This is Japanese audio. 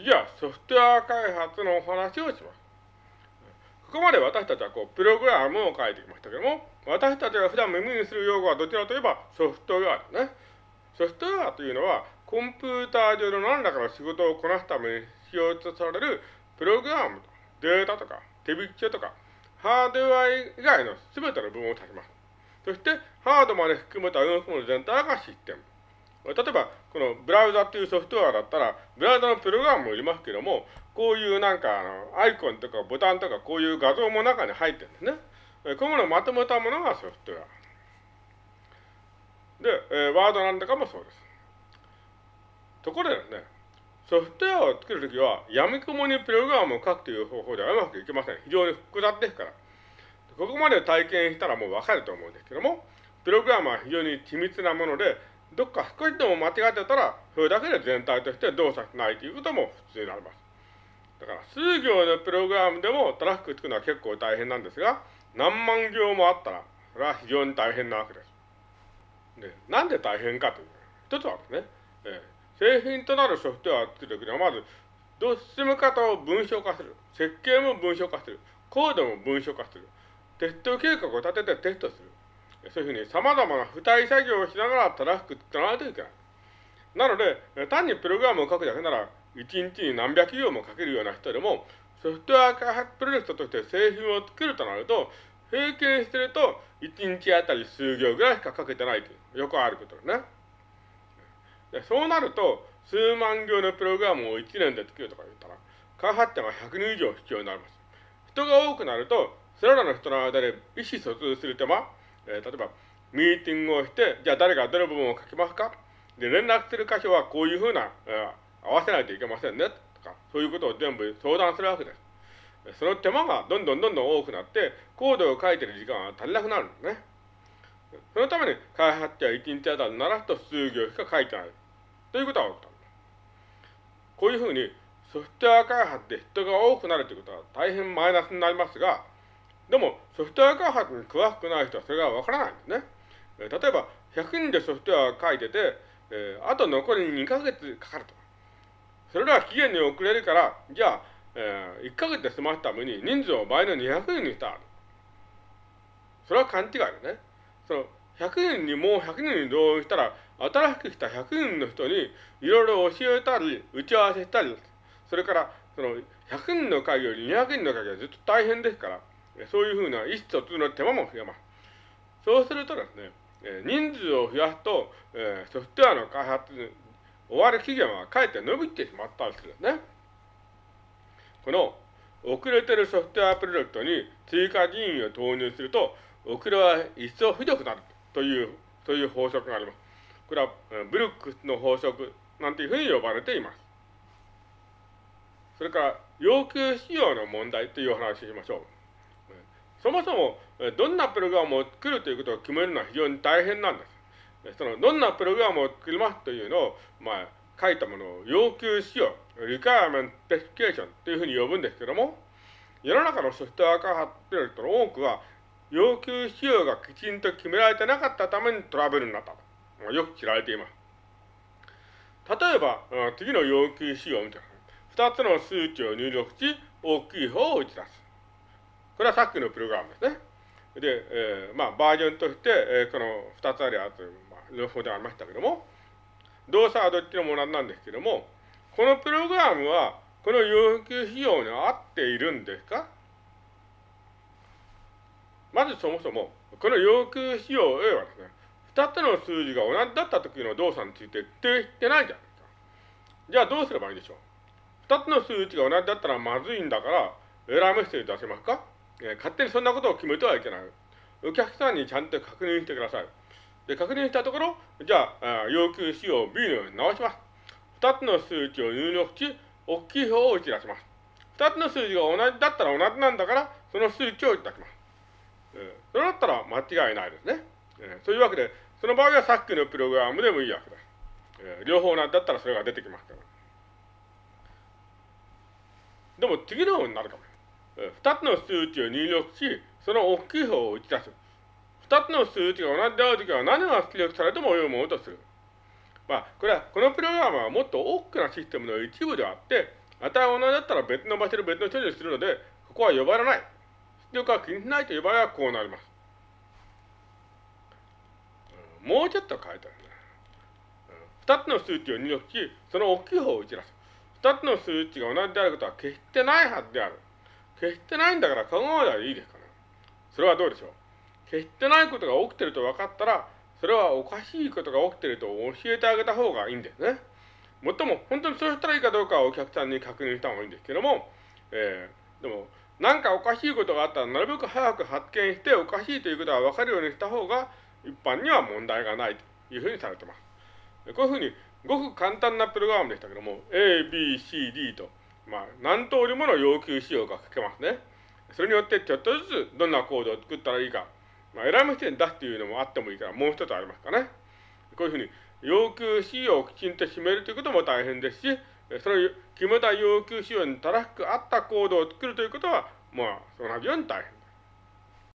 次はソフトウェア開発のお話をします。ここまで私たちはこう、プログラムを書いてきましたけども、私たちが普段耳にする用語はどちらといえばソフトウェアですね。ソフトウェアというのは、コンピューター上の何らかの仕事をこなすために必要とされるプログラムデータとか手引きとかハードウェア以外の全ての部分を指します。そして、ハードまで含めた動き物全体がシステム。例えば、このブラウザっていうソフトウェアだったら、ブラウザのプログラムもいりますけども、こういうなんかあの、アイコンとかボタンとかこういう画像も中に入ってるんですね。こういうものをまとめたものがソフトウェア。で、えー、ワードなんだかもそうです。ところでですね、ソフトウェアを作るときは、やみくもにプログラムを書くという方法ではうまくいきません。非常に複雑ですから。ここまで体験したらもうわかると思うんですけども、プログラムは非常に緻密なもので、どっか少しでも間違ってたら、それだけで全体として動作しないということも普通になります。だから、数行のプログラムでもトラック作るのは結構大変なんですが、何万行もあったら、それは非常に大変なわけです。で、なんで大変かというと、一つはですね、えー、製品となるソフトウェアを作るときには、まず、どう進む方を文章化する。設計も文章化する。コードも文章化する。テスト計画を立ててテストする。そういうふうに様々な付帯作業をしながらトラフィック作らないといけない。なので、単にプログラムを書くだけなら、1日に何百行も書けるような人でも、ソフトウェア開発プロジェクトとして製品を作るとなると、平均してると、1日あたり数行ぐらいしか書けてないという、よくあることですね。でそうなると、数万行のプログラムを1年で作るとか言ったら、開発者が100人以上必要になります。人が多くなると、それらの人の間で意思疎通する手間、えー、例えば、ミーティングをして、じゃあ誰がどの部分を書きますか？で、連絡する箇所はこういうふうな、えー、合わせないといけませんね、とか、そういうことを全部相談するわけです。その手間がどんどんどんどん多くなって、コードを書いてる時間が足りなくなるんですね。そのために開発者は1日あたりならと数行しか書いてない。ということが起きた。こういうふうにソフトウェア開発で人が多くなるということは大変マイナスになりますが、でも、ソフトウェア開発に詳しくない人はそれがわからないんですね。えー、例えば、100人でソフトウェアを書いてて、えー、あと残り2ヶ月かかると。それでは期限に遅れるから、じゃあ、えー、1ヶ月で済ますために人数を倍の200人にした。それは勘違いだね。その、100人にもう100人に同意したら、新しく来た100人の人にいろいろ教えたり、打ち合わせしたり、それから、その、100人の会議より200人の会議はずっと大変ですから、そういうふうな意思疎通の手間も増えます。そうするとですね、え人数を増やすと、えソフトウェアの開発、終わる期限はかえって伸びてしまったりするんですね。この遅れてるソフトウェアプロジェクトに追加人員を投入すると、遅れは一層ひどくなるという、そういう法則があります。これはブルックスの法則なんていうふうに呼ばれています。それから、要求仕様の問題というお話をしましょう。そもそも、どんなプログラムを作るということを決めるのは非常に大変なんです。その、どんなプログラムを作りますというのを、まあ、書いたものを要求仕様、requirement specification というふうに呼ぶんですけども、世の中のソフトウェア開発プロジェクトの多くは、要求仕様がきちんと決められてなかったためにトラブルになったと。よく知られています。例えば、次の要求仕様を見てください。二つの数値を入力し、大きい方を打ち出す。これはさっきのプログラムですね。で、えー、まあ、バージョンとして、えー、この2つあるやつ、まあ、両方でありましたけども、動作はどっちのものなんですけども、このプログラムは、この要求費用に合っているんですか？まずそもそも、この要求費用 A はですね、2つの数字が同じだった時の動作について定してないじゃないですか。じゃあどうすればいいでしょう ?2 つの数値が同じだったらまずいんだから、エラーメッセージ出せますか？え、勝手にそんなことを決めてはいけない。お客さんにちゃんと確認してください。で、確認したところ、じゃあ、要求仕様 B のように直します。二つの数値を入力し、大きい方を打ち出します。二つの数字が同じだったら同じなんだから、その数値をいただきます。えー、それだったら間違いないですね。えー、そういうわけで、その場合はさっきのプログラムでもいいわけです。え、両方同じだったらそれが出てきますから。でも次のようになるかも二つの数値を入力し、その大きい方を打ち出す。二つの数値が同じであるときは何が出力されても良いものとする。まあ、これは、このプログラムはもっと大きなシステムの一部であって、値は同じだったら別の場所で別の処理をするので、ここは呼ばれない。出力が気にしないという場合はこうなります。もうちょっと書いてあるね。二つの数値を入力し、その大きい方を打ち出す。二つの数値が同じであることは決してないはずである。決してないんだから考えればいいですから。それはどうでしょう？決してないことが起きてると分かったら、それはおかしいことが起きてると教えてあげた方がいいんですね。もっとも、本当にそうしたらいいかどうかはお客さんに確認した方がいいんですけども、えー、でも、なんかおかしいことがあったら、なるべく早く発見して、おかしいということが分かるようにした方が、一般には問題がないというふうにされてます。こういうふうに、ごく簡単なプログラムでしたけども、A, B, C, D と、まあ、何通りもの要求仕様が書けますね。それによってちょっとずつどんなコードを作ったらいいか、まあ、選ぶ人に出すというのもあってもいいから、もう一つありますかね。こういうふうに、要求仕様をきちんと締めるということも大変ですし、その決めた要求仕様に正しく合ったコードを作るということは、まあ、同じように大変。